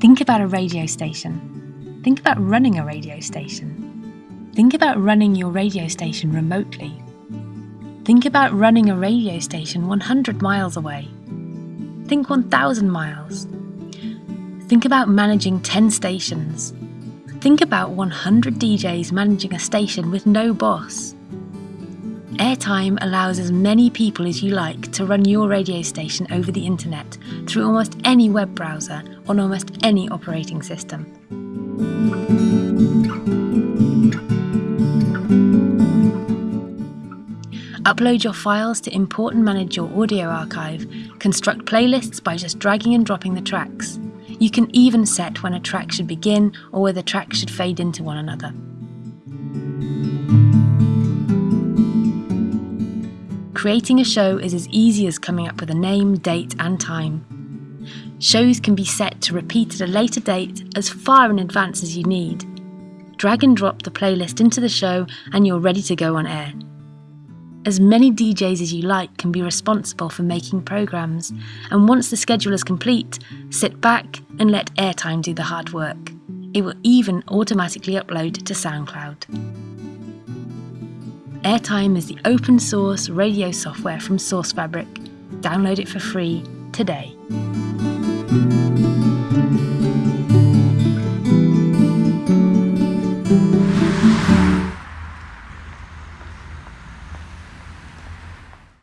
Think about a radio station. Think about running a radio station. Think about running your radio station remotely. Think about running a radio station 100 miles away. Think 1,000 miles. Think about managing 10 stations. Think about 100 DJs managing a station with no boss. Airtime allows as many people as you like to run your radio station over the internet through almost any web browser on almost any operating system. Upload your files to import and manage your audio archive, construct playlists by just dragging and dropping the tracks. You can even set when a track should begin or whether tracks should fade into one another. Creating a show is as easy as coming up with a name, date and time. Shows can be set to repeat at a later date as far in advance as you need. Drag and drop the playlist into the show and you're ready to go on air. As many DJs as you like can be responsible for making programs, and once the schedule is complete, sit back and let Airtime do the hard work. It will even automatically upload to SoundCloud. Airtime is the open source radio software from SourceFabric. Download it for free today.